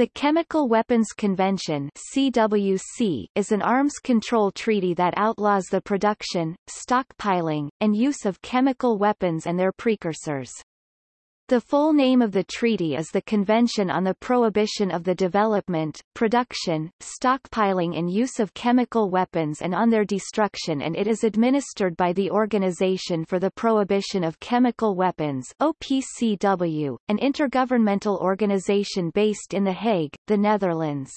The Chemical Weapons Convention CWC is an arms control treaty that outlaws the production, stockpiling, and use of chemical weapons and their precursors. The full name of the treaty is the Convention on the Prohibition of the Development, Production, Stockpiling and Use of Chemical Weapons and on their Destruction and it is administered by the Organization for the Prohibition of Chemical Weapons OPCW, an intergovernmental organization based in The Hague, the Netherlands.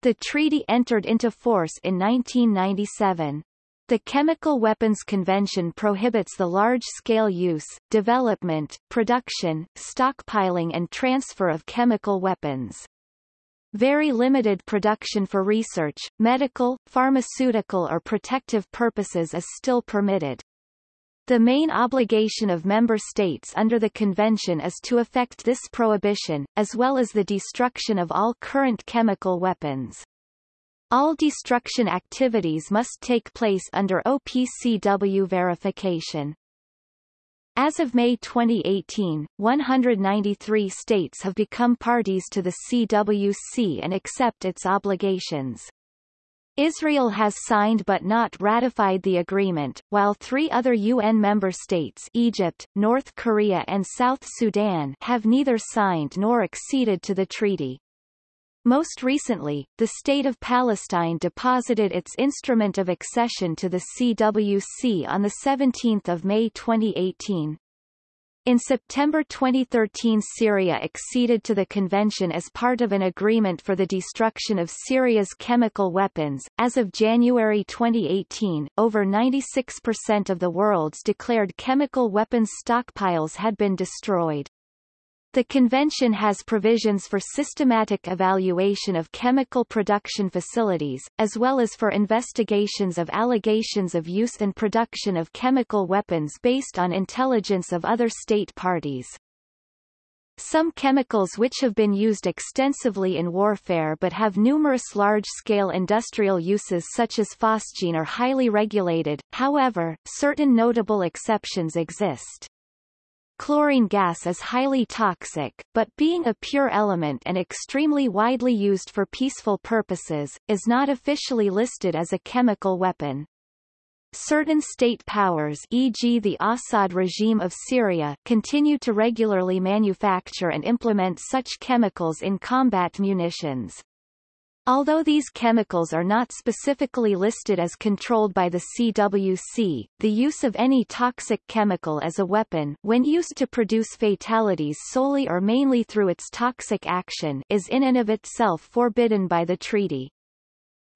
The treaty entered into force in 1997. The Chemical Weapons Convention prohibits the large-scale use, development, production, stockpiling and transfer of chemical weapons. Very limited production for research, medical, pharmaceutical or protective purposes is still permitted. The main obligation of member states under the convention is to effect this prohibition, as well as the destruction of all current chemical weapons. All destruction activities must take place under OPCW verification. As of May 2018, 193 states have become parties to the CWC and accept its obligations. Israel has signed but not ratified the agreement, while three other UN member states Egypt, North Korea and South Sudan have neither signed nor acceded to the treaty. Most recently, the State of Palestine deposited its instrument of accession to the CWC on 17 May 2018. In September 2013 Syria acceded to the convention as part of an agreement for the destruction of Syria's chemical weapons. As of January 2018, over 96% of the world's declared chemical weapons stockpiles had been destroyed. The convention has provisions for systematic evaluation of chemical production facilities, as well as for investigations of allegations of use and production of chemical weapons based on intelligence of other state parties. Some chemicals which have been used extensively in warfare but have numerous large-scale industrial uses such as phosgene are highly regulated, however, certain notable exceptions exist. Chlorine gas is highly toxic, but being a pure element and extremely widely used for peaceful purposes, is not officially listed as a chemical weapon. Certain state powers e.g. the Assad regime of Syria continue to regularly manufacture and implement such chemicals in combat munitions. Although these chemicals are not specifically listed as controlled by the CWC, the use of any toxic chemical as a weapon when used to produce fatalities solely or mainly through its toxic action is in and of itself forbidden by the treaty.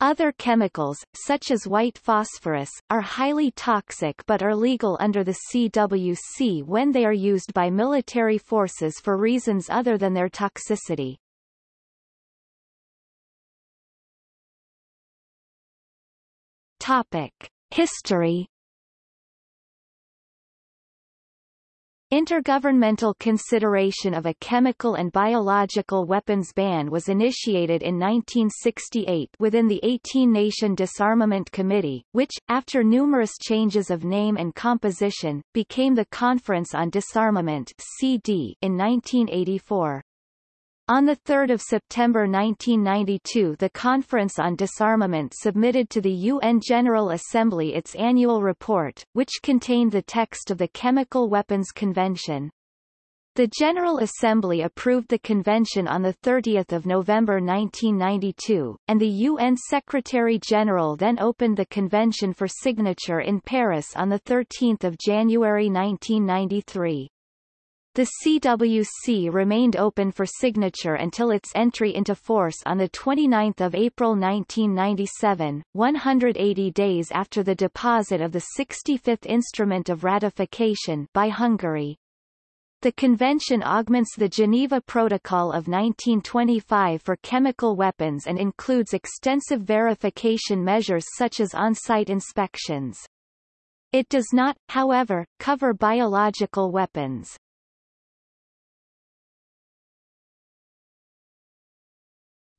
Other chemicals, such as white phosphorus, are highly toxic but are legal under the CWC when they are used by military forces for reasons other than their toxicity. Topic. History Intergovernmental consideration of a chemical and biological weapons ban was initiated in 1968 within the 18-nation Disarmament Committee, which, after numerous changes of name and composition, became the Conference on Disarmament CD in 1984. On 3 September 1992 the Conference on Disarmament submitted to the UN General Assembly its annual report, which contained the text of the Chemical Weapons Convention. The General Assembly approved the convention on 30 November 1992, and the UN Secretary-General then opened the convention for signature in Paris on 13 January 1993. The CWC remained open for signature until its entry into force on 29 April 1997, 180 days after the deposit of the 65th Instrument of Ratification by Hungary. The convention augments the Geneva Protocol of 1925 for chemical weapons and includes extensive verification measures such as on-site inspections. It does not, however, cover biological weapons.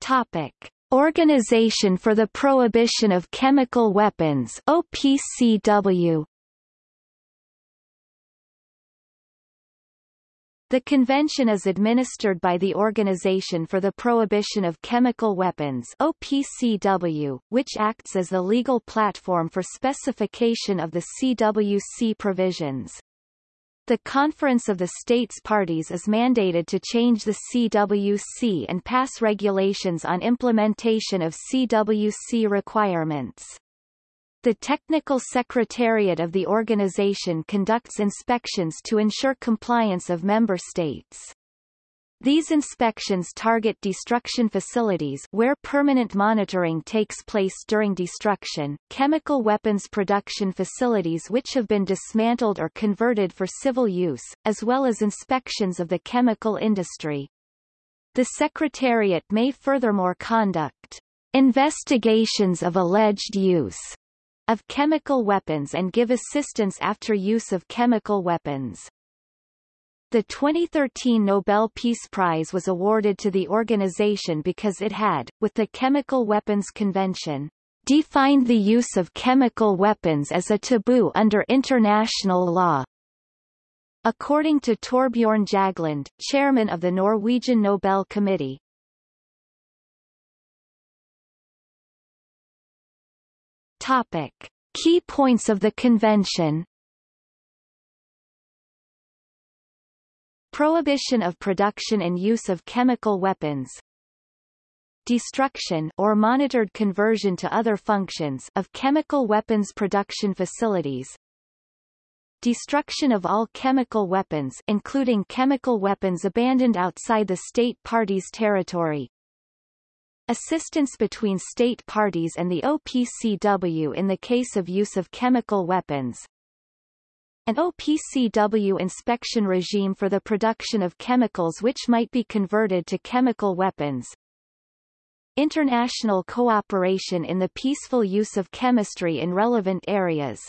Topic. Organization for the Prohibition of Chemical Weapons OPCW The convention is administered by the Organization for the Prohibition of Chemical Weapons OPCW, which acts as the legal platform for specification of the CWC provisions. The Conference of the States Parties is mandated to change the CWC and pass regulations on implementation of CWC requirements. The Technical Secretariat of the organization conducts inspections to ensure compliance of member states. These inspections target destruction facilities where permanent monitoring takes place during destruction, chemical weapons production facilities which have been dismantled or converted for civil use, as well as inspections of the chemical industry. The Secretariat may furthermore conduct investigations of alleged use of chemical weapons and give assistance after use of chemical weapons. The 2013 Nobel Peace Prize was awarded to the organization because it had, with the Chemical Weapons Convention, defined the use of chemical weapons as a taboo under international law. According to Torbjorn Jagland, chairman of the Norwegian Nobel Committee, Topic. Key points of the convention Prohibition of production and use of chemical weapons Destruction or monitored conversion to other functions of chemical weapons production facilities Destruction of all chemical weapons including chemical weapons abandoned outside the state party's territory Assistance between state parties and the OPCW in the case of use of chemical weapons. An OPCW inspection regime for the production of chemicals which might be converted to chemical weapons. International cooperation in the peaceful use of chemistry in relevant areas.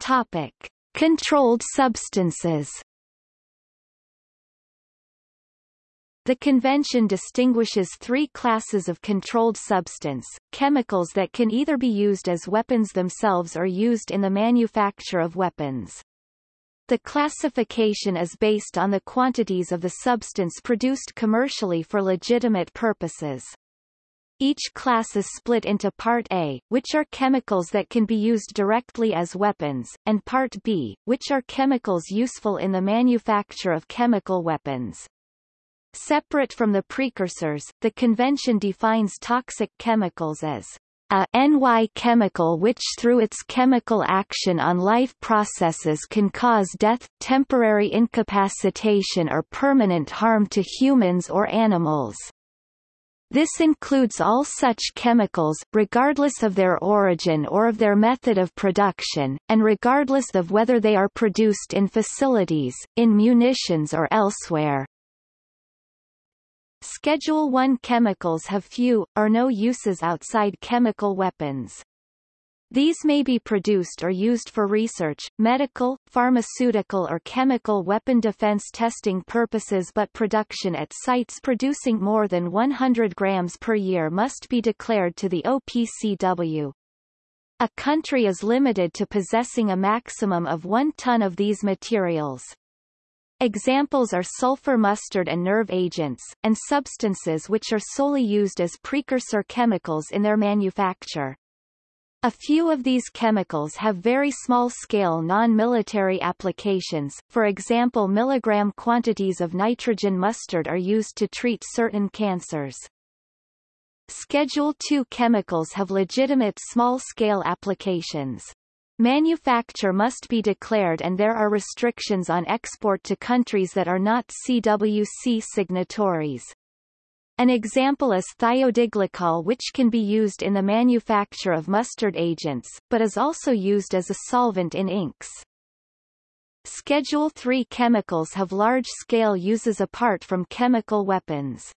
Topic. Controlled substances The convention distinguishes three classes of controlled substance, chemicals that can either be used as weapons themselves or used in the manufacture of weapons. The classification is based on the quantities of the substance produced commercially for legitimate purposes. Each class is split into Part A, which are chemicals that can be used directly as weapons, and Part B, which are chemicals useful in the manufacture of chemical weapons. Separate from the precursors, the convention defines toxic chemicals as a NY chemical which through its chemical action on life processes can cause death, temporary incapacitation or permanent harm to humans or animals. This includes all such chemicals, regardless of their origin or of their method of production, and regardless of whether they are produced in facilities, in munitions or elsewhere. Schedule 1 chemicals have few, or no uses outside chemical weapons. These may be produced or used for research, medical, pharmaceutical or chemical weapon defense testing purposes but production at sites producing more than 100 grams per year must be declared to the OPCW. A country is limited to possessing a maximum of one ton of these materials. Examples are sulfur mustard and nerve agents, and substances which are solely used as precursor chemicals in their manufacture. A few of these chemicals have very small-scale non-military applications, for example milligram quantities of nitrogen mustard are used to treat certain cancers. Schedule II chemicals have legitimate small-scale applications. Manufacture must be declared and there are restrictions on export to countries that are not CWC signatories. An example is thiodiglycol which can be used in the manufacture of mustard agents, but is also used as a solvent in inks. Schedule III chemicals have large-scale uses apart from chemical weapons.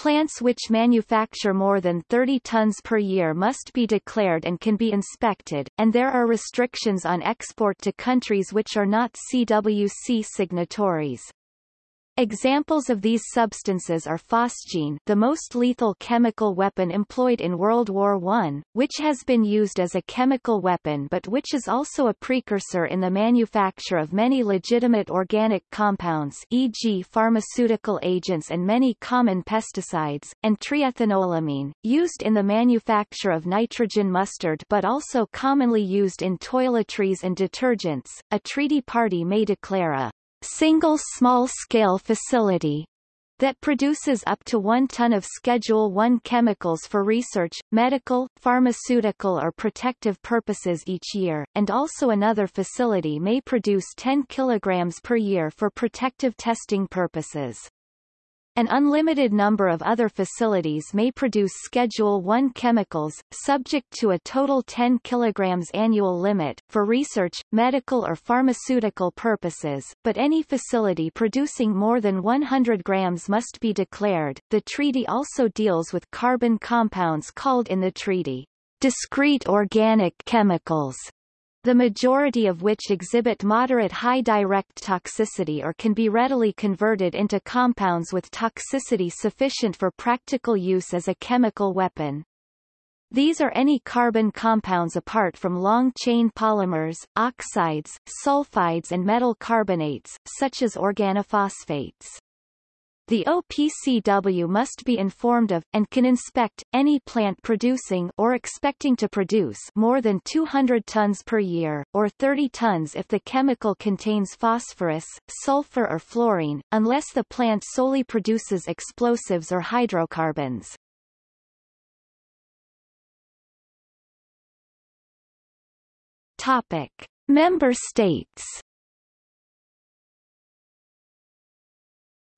Plants which manufacture more than 30 tons per year must be declared and can be inspected, and there are restrictions on export to countries which are not CWC signatories. Examples of these substances are phosgene the most lethal chemical weapon employed in World War I, which has been used as a chemical weapon but which is also a precursor in the manufacture of many legitimate organic compounds e.g. pharmaceutical agents and many common pesticides, and triethanolamine, used in the manufacture of nitrogen mustard but also commonly used in toiletries and detergents. A treaty party may declare a single small-scale facility that produces up to one ton of Schedule I chemicals for research, medical, pharmaceutical or protective purposes each year, and also another facility may produce 10 kilograms per year for protective testing purposes. An unlimited number of other facilities may produce Schedule I chemicals, subject to a total 10 kg annual limit, for research, medical or pharmaceutical purposes, but any facility producing more than 100 grams must be declared. The treaty also deals with carbon compounds called in the treaty discrete organic chemicals the majority of which exhibit moderate high direct toxicity or can be readily converted into compounds with toxicity sufficient for practical use as a chemical weapon. These are any carbon compounds apart from long-chain polymers, oxides, sulfides and metal carbonates, such as organophosphates. The OPCW must be informed of, and can inspect, any plant producing or expecting to produce more than 200 tons per year, or 30 tons if the chemical contains phosphorus, sulfur or fluorine, unless the plant solely produces explosives or hydrocarbons. Topic. Member states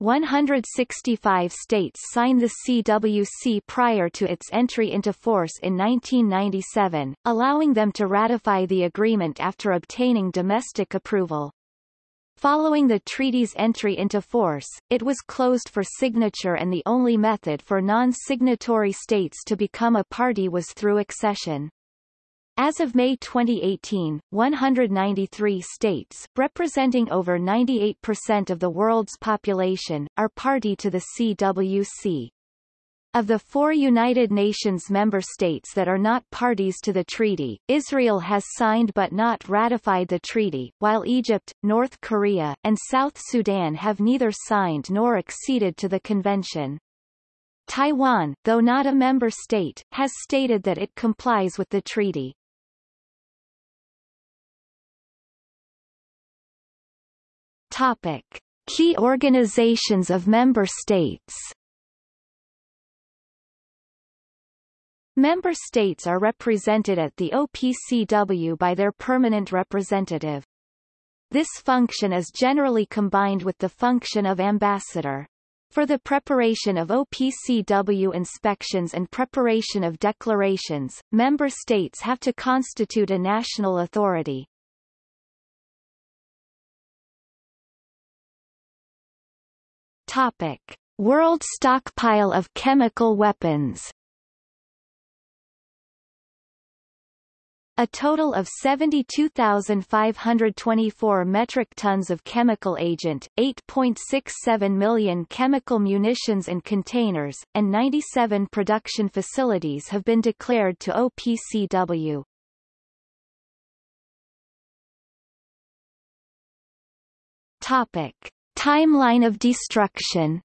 165 states signed the CWC prior to its entry into force in 1997, allowing them to ratify the agreement after obtaining domestic approval. Following the treaty's entry into force, it was closed for signature and the only method for non-signatory states to become a party was through accession. As of May 2018, 193 states representing over 98% of the world's population, are party to the CWC. Of the four United Nations member states that are not parties to the treaty, Israel has signed but not ratified the treaty, while Egypt, North Korea, and South Sudan have neither signed nor acceded to the convention. Taiwan, though not a member state, has stated that it complies with the treaty. Topic. Key organizations of member states Member states are represented at the OPCW by their permanent representative. This function is generally combined with the function of ambassador. For the preparation of OPCW inspections and preparation of declarations, member states have to constitute a national authority. Topic: World stockpile of chemical weapons. A total of 72,524 metric tons of chemical agent, 8.67 million chemical munitions in containers, and 97 production facilities have been declared to OPCW. Topic. Timeline of destruction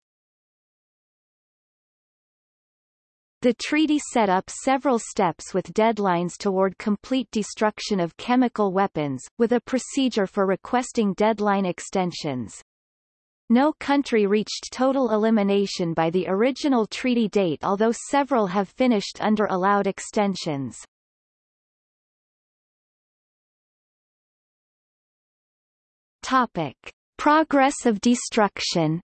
The treaty set up several steps with deadlines toward complete destruction of chemical weapons, with a procedure for requesting deadline extensions. No country reached total elimination by the original treaty date although several have finished under allowed extensions. Topic. Progress of destruction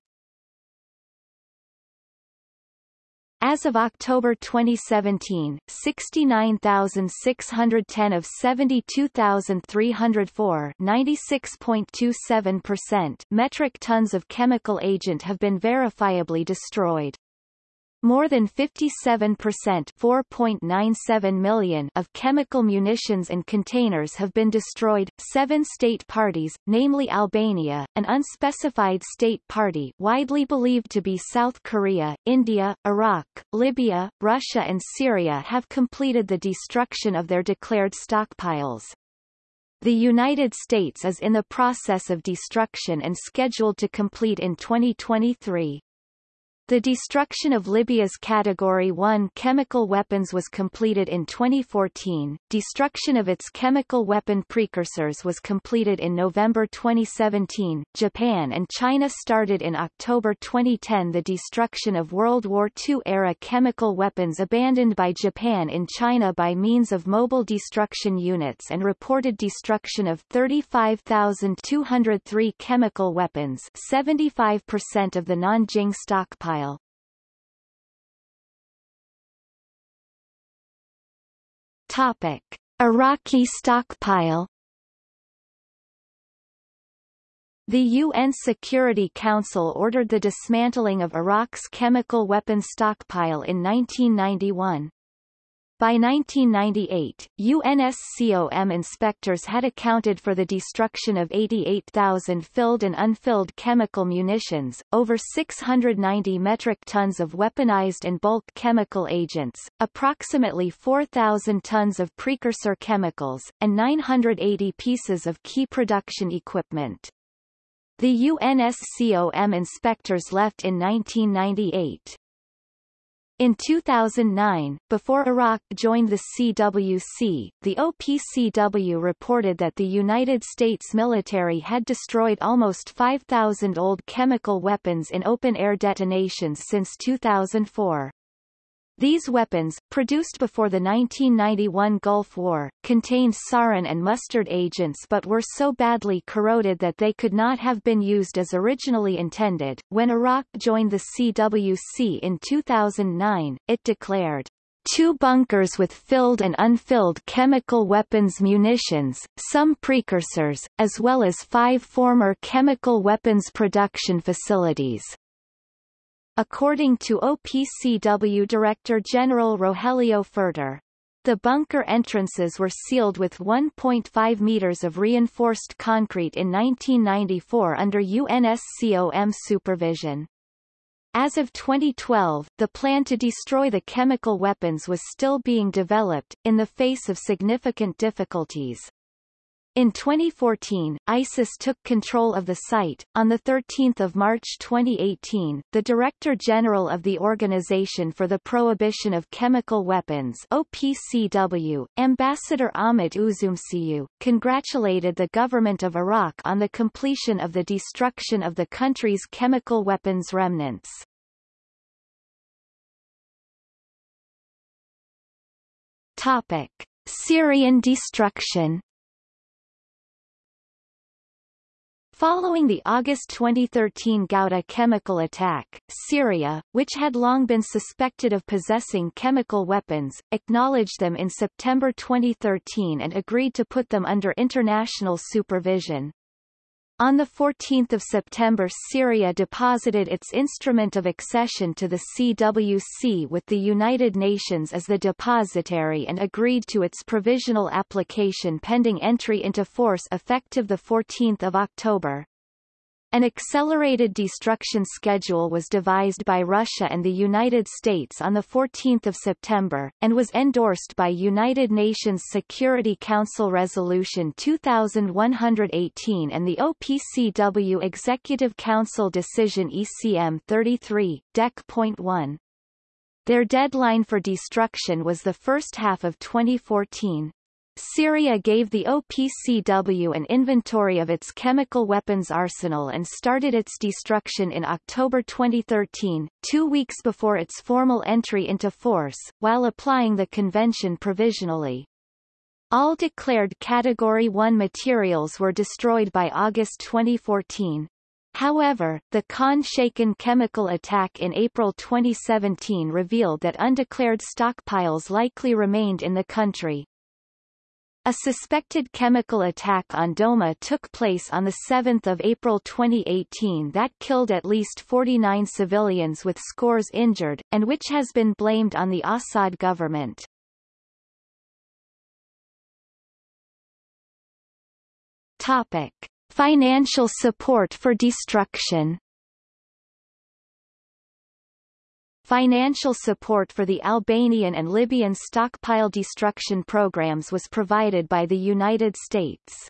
As of October 2017, 69,610 of 72,304 96.27% metric tons of chemical agent have been verifiably destroyed. More than 57% 4.97 million of chemical munitions and containers have been destroyed. Seven state parties, namely Albania, an unspecified state party widely believed to be South Korea, India, Iraq, Libya, Russia and Syria have completed the destruction of their declared stockpiles. The United States is in the process of destruction and scheduled to complete in 2023. The destruction of Libya's Category 1 chemical weapons was completed in 2014. Destruction of its chemical weapon precursors was completed in November 2017. Japan and China started in October 2010 the destruction of World War II-era chemical weapons abandoned by Japan in China by means of mobile destruction units and reported destruction of 35,203 chemical weapons 75% of the Nanjing stockpile Topic. Iraqi stockpile The UN Security Council ordered the dismantling of Iraq's chemical weapons stockpile in 1991. By 1998, UNSCOM inspectors had accounted for the destruction of 88,000 filled and unfilled chemical munitions, over 690 metric tons of weaponized and bulk chemical agents, approximately 4,000 tons of precursor chemicals, and 980 pieces of key production equipment. The UNSCOM inspectors left in 1998. In 2009, before Iraq joined the CWC, the OPCW reported that the United States military had destroyed almost 5,000 old chemical weapons in open-air detonations since 2004. These weapons, produced before the 1991 Gulf War, contained sarin and mustard agents but were so badly corroded that they could not have been used as originally intended. When Iraq joined the CWC in 2009, it declared, two bunkers with filled and unfilled chemical weapons munitions, some precursors, as well as five former chemical weapons production facilities. According to OPCW Director General Rogelio Pfirter, the bunker entrances were sealed with 1.5 meters of reinforced concrete in 1994 under UNSCOM supervision. As of 2012, the plan to destroy the chemical weapons was still being developed, in the face of significant difficulties. In 2014, ISIS took control of the site. On 13 March 2018, the Director General of the Organization for the Prohibition of Chemical Weapons OPCW, Ambassador Ahmet Üzümcü, congratulated the government of Iraq on the completion of the destruction of the country's chemical weapons remnants. Topic. Syrian destruction Following the August 2013 Ghouta chemical attack, Syria, which had long been suspected of possessing chemical weapons, acknowledged them in September 2013 and agreed to put them under international supervision. On 14 September Syria deposited its instrument of accession to the CWC with the United Nations as the depositary and agreed to its provisional application pending entry into force effective 14 October. An accelerated destruction schedule was devised by Russia and the United States on 14 September, and was endorsed by United Nations Security Council Resolution 2118 and the OPCW Executive Council Decision ECM 33, Dec.1. Their deadline for destruction was the first half of 2014. Syria gave the OPCW an inventory of its chemical weapons arsenal and started its destruction in October 2013, two weeks before its formal entry into force, while applying the convention provisionally. All declared Category 1 materials were destroyed by August 2014. However, the Khan Shaykhun chemical attack in April 2017 revealed that undeclared stockpiles likely remained in the country. A suspected chemical attack on Douma took place on 7 April 2018 that killed at least 49 civilians with scores injured, and which has been blamed on the Assad government. Topic. Financial support for destruction Financial support for the Albanian and Libyan stockpile destruction programs was provided by the United States.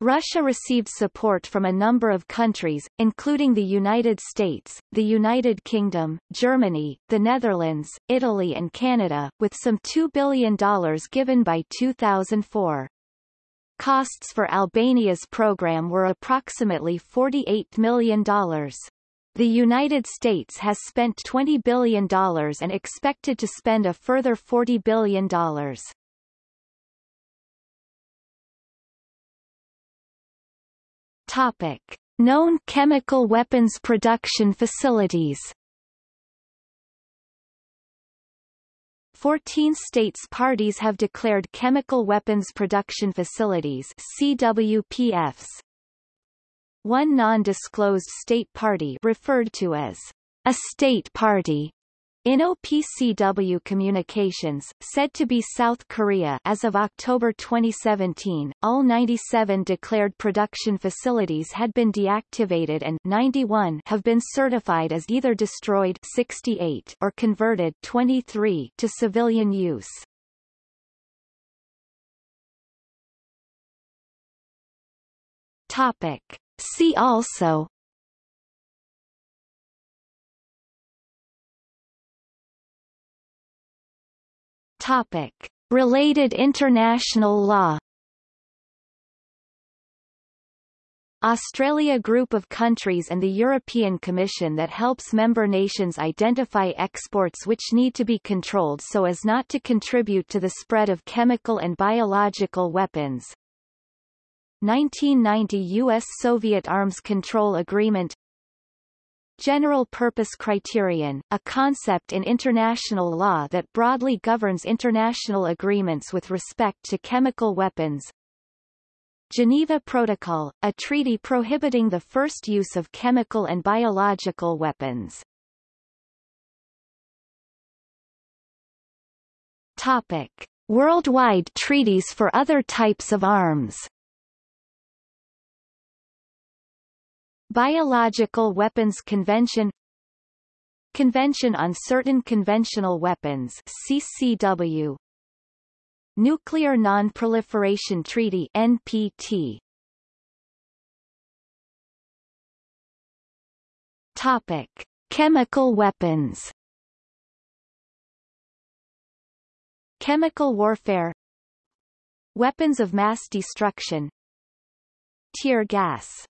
Russia received support from a number of countries, including the United States, the United Kingdom, Germany, the Netherlands, Italy and Canada, with some $2 billion given by 2004. Costs for Albania's program were approximately $48 million. The United States has spent $20 billion and expected to spend a further $40 billion. Topic. Known chemical weapons production facilities 14 states parties have declared chemical weapons production facilities CWPFs one non-disclosed state party referred to as a state party in OPCW Communications, said to be South Korea as of October 2017, all 97 declared production facilities had been deactivated and 91 have been certified as either destroyed 68 or converted 23 to civilian use. Topic. See also Topic. Related international law Australia group of countries and the European Commission that helps member nations identify exports which need to be controlled so as not to contribute to the spread of chemical and biological weapons. 1990 U.S.-Soviet Arms Control Agreement General Purpose Criterion, a concept in international law that broadly governs international agreements with respect to chemical weapons Geneva Protocol, a treaty prohibiting the first use of chemical and biological weapons Topic. Worldwide treaties for other types of arms Biological Weapons Convention Convention on Certain Conventional Weapons CCW Nuclear Non-Proliferation Treaty NPT Topic. Chemical weapons Chemical warfare Weapons of mass destruction Tear gas